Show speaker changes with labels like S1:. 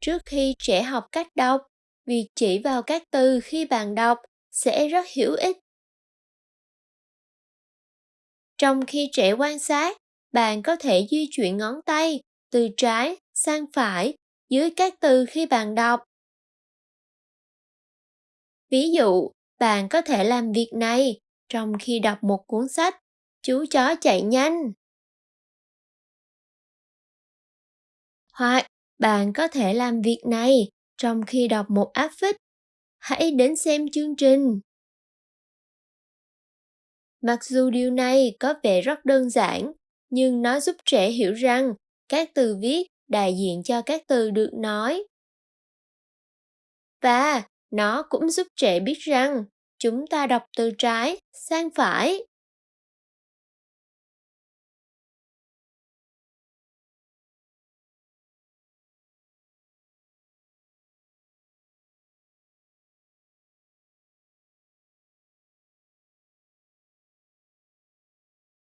S1: trước khi trẻ học cách đọc việc chỉ vào các từ khi bạn đọc sẽ rất hữu ích. Trong khi trẻ quan sát, bạn có thể di chuyển ngón tay từ trái sang phải dưới các từ khi bạn đọc. Ví dụ, bạn có thể làm việc này trong khi đọc một cuốn sách, chú chó chạy nhanh. Hoặc bạn có thể làm việc này trong khi đọc một áp phích hãy đến xem chương trình. Mặc dù điều này có vẻ rất đơn giản, nhưng nó giúp trẻ hiểu rằng các từ viết đại diện cho các từ được nói. Và nó cũng giúp trẻ biết rằng chúng ta đọc từ trái sang phải.